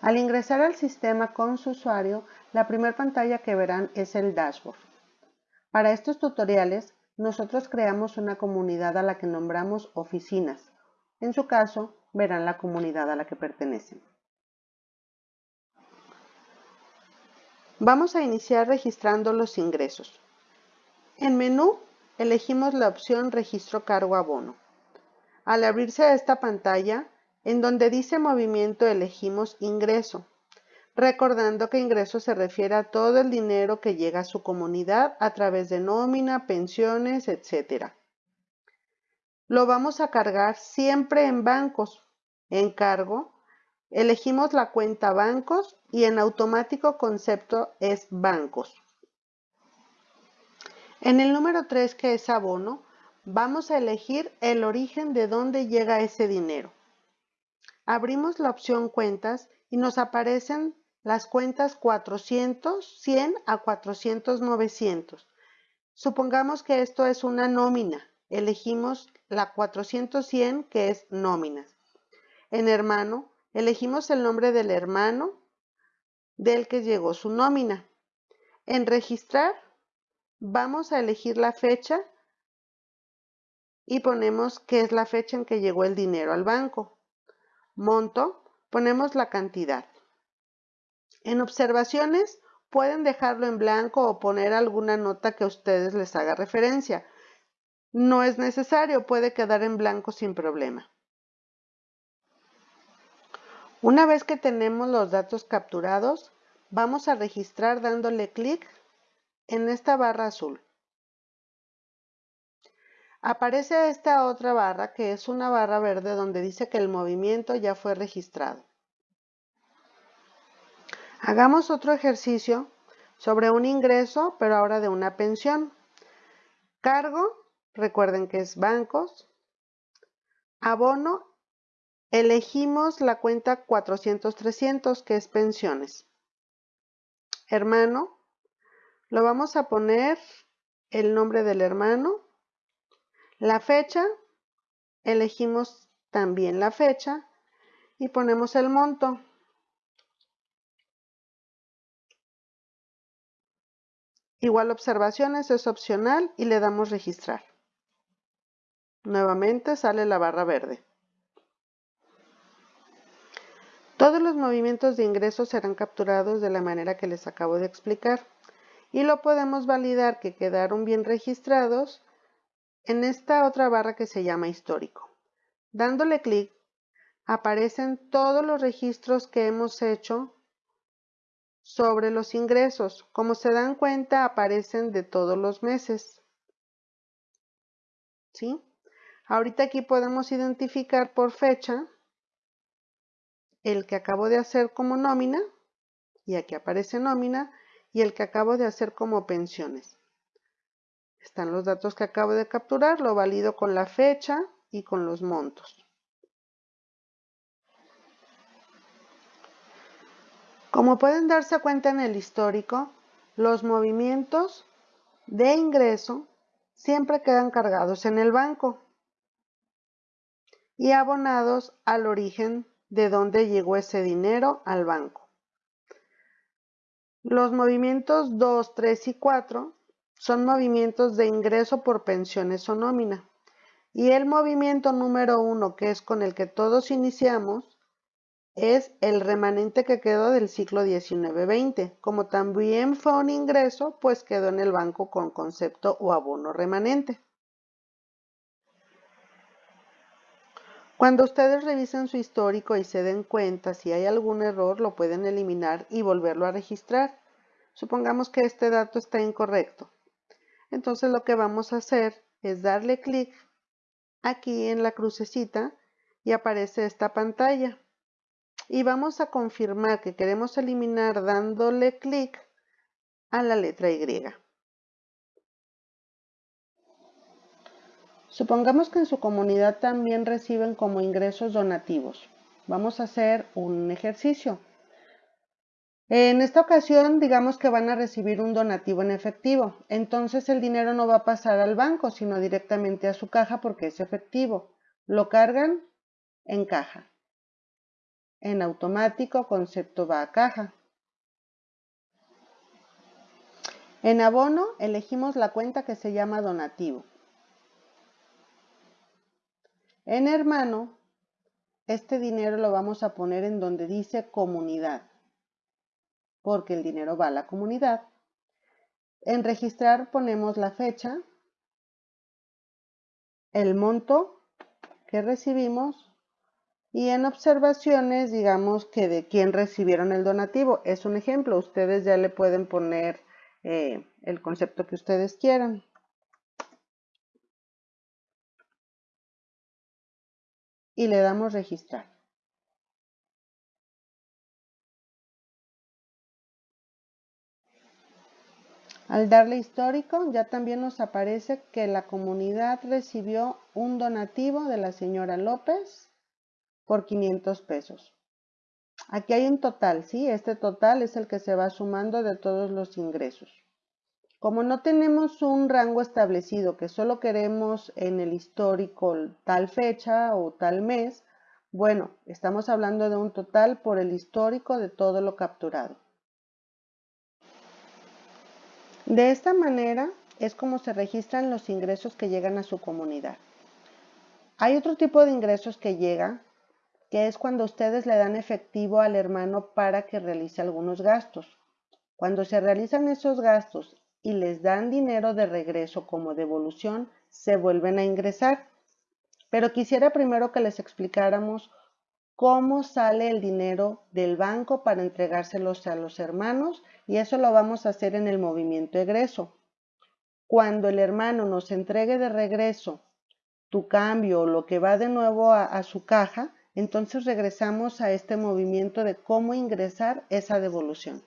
Al ingresar al sistema con su usuario, la primera pantalla que verán es el dashboard. Para estos tutoriales, nosotros creamos una comunidad a la que nombramos oficinas. En su caso, verán la comunidad a la que pertenecen. Vamos a iniciar registrando los ingresos. En menú, elegimos la opción Registro Cargo Abono. Al abrirse esta pantalla, en donde dice Movimiento elegimos Ingreso, recordando que ingreso se refiere a todo el dinero que llega a su comunidad a través de nómina, pensiones, etc. Lo vamos a cargar siempre en bancos. En cargo, elegimos la cuenta bancos y en automático concepto es bancos. En el número 3, que es abono, vamos a elegir el origen de dónde llega ese dinero. Abrimos la opción cuentas y nos aparecen las cuentas 400, 100 a 400, 900. Supongamos que esto es una nómina. Elegimos la 400, 100 que es nóminas. En hermano, elegimos el nombre del hermano del que llegó su nómina. En registrar, vamos a elegir la fecha y ponemos que es la fecha en que llegó el dinero al banco. Monto, ponemos la cantidad. En observaciones pueden dejarlo en blanco o poner alguna nota que a ustedes les haga referencia. No es necesario, puede quedar en blanco sin problema. Una vez que tenemos los datos capturados, vamos a registrar dándole clic en esta barra azul. Aparece esta otra barra que es una barra verde donde dice que el movimiento ya fue registrado. Hagamos otro ejercicio sobre un ingreso, pero ahora de una pensión. Cargo, recuerden que es bancos. Abono, elegimos la cuenta 400-300, que es pensiones. Hermano, lo vamos a poner el nombre del hermano. La fecha, elegimos también la fecha y ponemos el monto. Igual observaciones es opcional y le damos registrar. Nuevamente sale la barra verde. Todos los movimientos de ingresos serán capturados de la manera que les acabo de explicar y lo podemos validar que quedaron bien registrados en esta otra barra que se llama histórico. Dándole clic aparecen todos los registros que hemos hecho sobre los ingresos. Como se dan cuenta, aparecen de todos los meses. ¿Sí? Ahorita aquí podemos identificar por fecha el que acabo de hacer como nómina, y aquí aparece nómina, y el que acabo de hacer como pensiones. Están los datos que acabo de capturar, lo valido con la fecha y con los montos. Como pueden darse cuenta en el histórico, los movimientos de ingreso siempre quedan cargados en el banco y abonados al origen de donde llegó ese dinero al banco. Los movimientos 2, 3 y 4 son movimientos de ingreso por pensiones o nómina. Y el movimiento número 1, que es con el que todos iniciamos, es el remanente que quedó del ciclo 19-20. Como también fue un ingreso, pues quedó en el banco con concepto o abono remanente. Cuando ustedes revisen su histórico y se den cuenta si hay algún error, lo pueden eliminar y volverlo a registrar. Supongamos que este dato está incorrecto. Entonces lo que vamos a hacer es darle clic aquí en la crucecita y aparece esta pantalla y vamos a confirmar que queremos eliminar dándole clic a la letra Y. Supongamos que en su comunidad también reciben como ingresos donativos. Vamos a hacer un ejercicio. En esta ocasión, digamos que van a recibir un donativo en efectivo. Entonces el dinero no va a pasar al banco, sino directamente a su caja porque es efectivo. Lo cargan en caja. En automático, concepto va a caja. En abono, elegimos la cuenta que se llama donativo. En hermano, este dinero lo vamos a poner en donde dice comunidad, porque el dinero va a la comunidad. En registrar ponemos la fecha, el monto que recibimos y en observaciones digamos que de quién recibieron el donativo. Es un ejemplo, ustedes ya le pueden poner eh, el concepto que ustedes quieran. Y le damos registrar. Al darle histórico, ya también nos aparece que la comunidad recibió un donativo de la señora López por 500 pesos. Aquí hay un total, ¿sí? Este total es el que se va sumando de todos los ingresos. Como no tenemos un rango establecido, que solo queremos en el histórico tal fecha o tal mes, bueno, estamos hablando de un total por el histórico de todo lo capturado. De esta manera es como se registran los ingresos que llegan a su comunidad. Hay otro tipo de ingresos que llega, que es cuando ustedes le dan efectivo al hermano para que realice algunos gastos. Cuando se realizan esos gastos y les dan dinero de regreso como devolución, se vuelven a ingresar. Pero quisiera primero que les explicáramos cómo sale el dinero del banco para entregárselos a los hermanos y eso lo vamos a hacer en el movimiento egreso. Cuando el hermano nos entregue de regreso tu cambio o lo que va de nuevo a, su caja, entonces regresamos a este movimiento de cómo ingresar esa devolución.